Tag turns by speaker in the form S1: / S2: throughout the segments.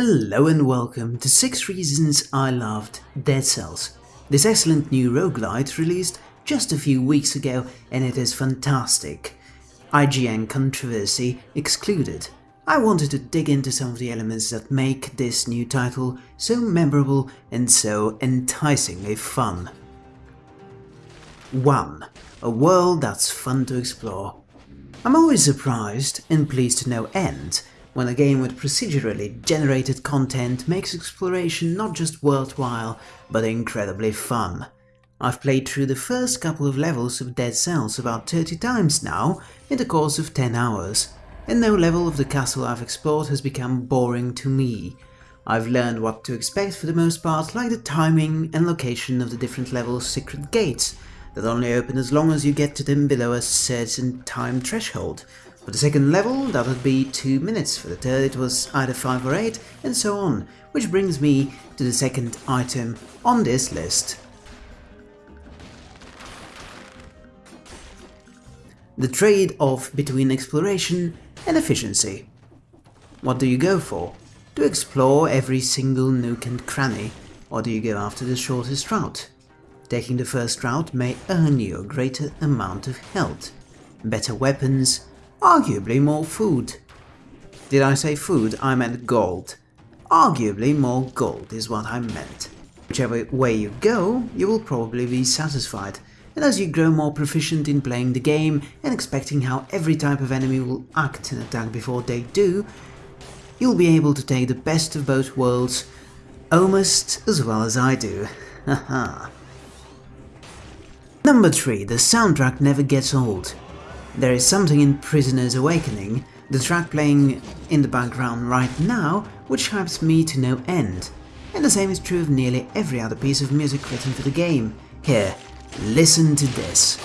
S1: Hello and welcome to 6 Reasons I Loved Dead Cells. This excellent new roguelite released just a few weeks ago and it is fantastic. IGN controversy excluded. I wanted to dig into some of the elements that make this new title so memorable and so enticingly fun. 1. A world that's fun to explore. I'm always surprised, and pleased to no end, when a game with procedurally generated content makes exploration not just worthwhile, but incredibly fun. I've played through the first couple of levels of Dead Cells about 30 times now, in the course of 10 hours, and no level of the castle I've explored has become boring to me. I've learned what to expect for the most part, like the timing and location of the different levels' secret gates, that only open as long as you get to them below a certain time threshold, for the second level, that would be 2 minutes, for the third it was either 5 or 8, and so on, which brings me to the second item on this list. The trade-off between exploration and efficiency. What do you go for? To explore every single nook and cranny, or do you go after the shortest route? Taking the first route may earn you a greater amount of health, better weapons, Arguably more food. Did I say food? I meant gold. Arguably more gold is what I meant. Whichever way you go, you will probably be satisfied, and as you grow more proficient in playing the game and expecting how every type of enemy will act and attack before they do, you'll be able to take the best of both worlds almost as well as I do. Haha. Number 3. The soundtrack never gets old. There is something in Prisoner's Awakening, the track playing in the background right now, which hypes me to no end. And the same is true of nearly every other piece of music written for the game. Here, listen to this.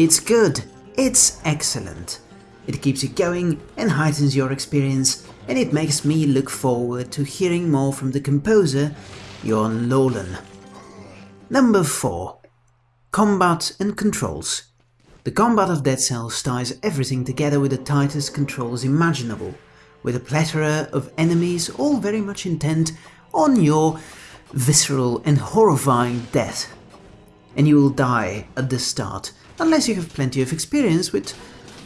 S1: It's good. It's excellent. It keeps you going and heightens your experience, and it makes me look forward to hearing more from the composer, Yoann Laulan. Number 4. Combat and Controls. The combat of Dead Cells ties everything together with the tightest controls imaginable, with a plethora of enemies all very much intent on your visceral and horrifying death. And you will die at the start, unless you have plenty of experience with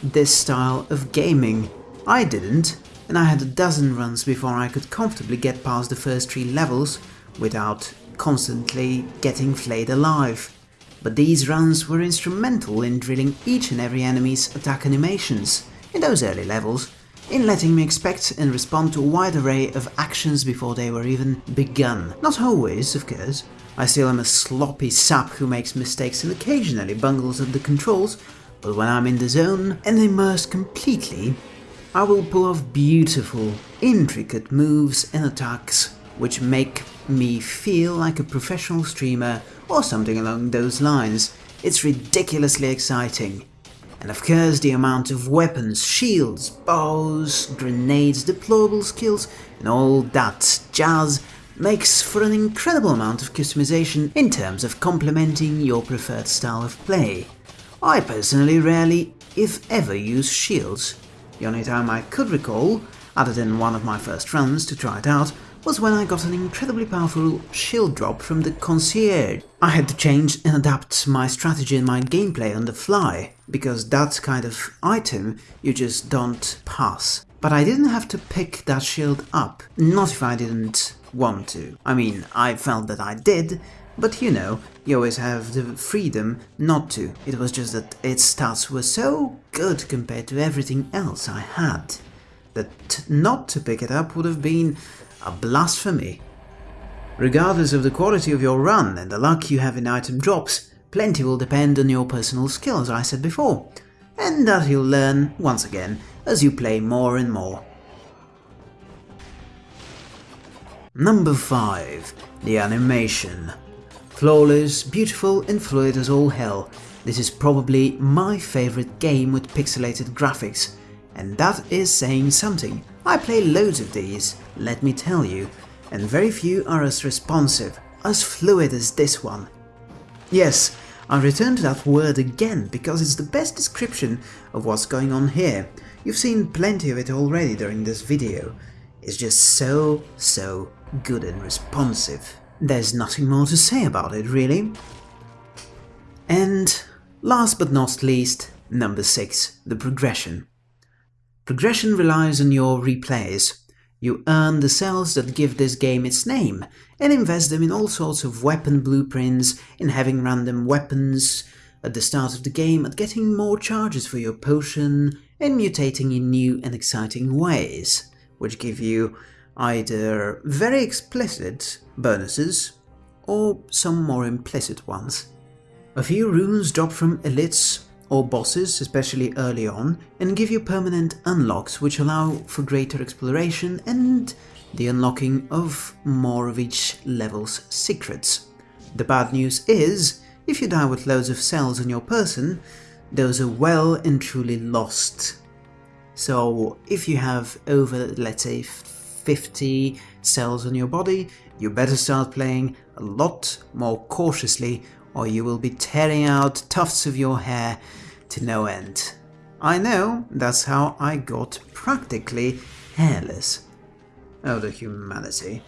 S1: this style of gaming. I didn't, and I had a dozen runs before I could comfortably get past the first three levels without constantly getting flayed alive. But these runs were instrumental in drilling each and every enemy's attack animations in those early levels, in letting me expect and respond to a wide array of actions before they were even begun. Not always, of course, I still am a sloppy sap who makes mistakes and occasionally bungles at the controls, but when I'm in the zone and immersed completely, I will pull off beautiful, intricate moves and attacks which make me feel like a professional streamer or something along those lines. It's ridiculously exciting. And of course the amount of weapons, shields, bows, grenades, deployable skills and all that jazz makes for an incredible amount of customization in terms of complementing your preferred style of play. I personally rarely, if ever, use shields. The only time I could recall, other than one of my first runs to try it out, was when I got an incredibly powerful shield drop from the concierge. I had to change and adapt my strategy and my gameplay on the fly, because that kind of item you just don't pass. But I didn't have to pick that shield up, not if I didn't want to. I mean, I felt that I did, but you know, you always have the freedom not to. It was just that its stats were so good compared to everything else I had, that not to pick it up would have been a blasphemy. Regardless of the quality of your run and the luck you have in item drops, plenty will depend on your personal skill as I said before, and that you'll learn, once again, as you play more and more. Number 5. The animation. Flawless, beautiful and fluid as all hell, this is probably my favorite game with pixelated graphics. And that is saying something. I play loads of these, let me tell you, and very few are as responsive, as fluid as this one. Yes, I return to that word again because it's the best description of what's going on here. You've seen plenty of it already during this video. It's just so, so good and responsive. There's nothing more to say about it, really. And last but not least, number 6, the progression. Progression relies on your replays. You earn the cells that give this game its name, and invest them in all sorts of weapon blueprints, in having random weapons at the start of the game, at getting more charges for your potion, and mutating in new and exciting ways, which give you either very explicit bonuses or some more implicit ones. A few runes drop from elites or bosses, especially early on, and give you permanent unlocks which allow for greater exploration and the unlocking of more of each level's secrets. The bad news is, if you die with loads of cells on your person, those are well and truly lost. So if you have over, let's say, 50 cells on your body, you better start playing a lot more cautiously or you will be tearing out tufts of your hair to no end. I know, that's how I got practically hairless. Oh, the humanity.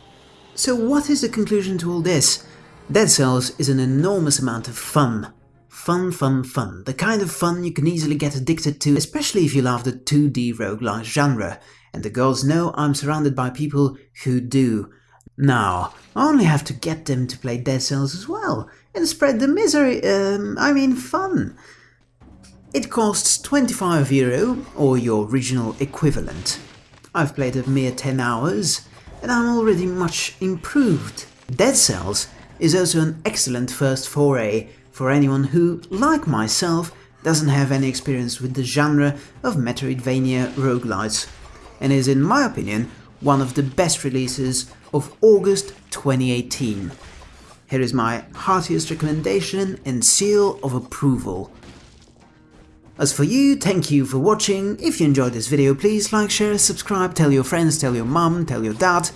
S1: So what is the conclusion to all this? Dead Cells is an enormous amount of fun. Fun, fun, fun. The kind of fun you can easily get addicted to, especially if you love the 2D roguelike genre. And the girls know I'm surrounded by people who do. Now, I only have to get them to play Dead Cells as well, and spread the misery, um, I mean fun. It costs 25 euro, or your original equivalent. I've played a mere 10 hours, and I'm already much improved. Dead Cells is also an excellent first foray for anyone who, like myself, doesn't have any experience with the genre of Metroidvania roguelites, and is in my opinion one of the best releases of August 2018. Here is my heartiest recommendation and seal of approval. As for you, thank you for watching. If you enjoyed this video, please like, share, subscribe, tell your friends, tell your mum, tell your dad.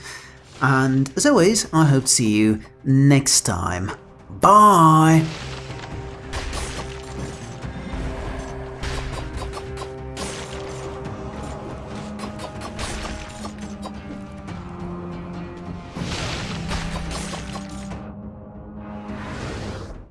S1: And as always, I hope to see you next time. Bye!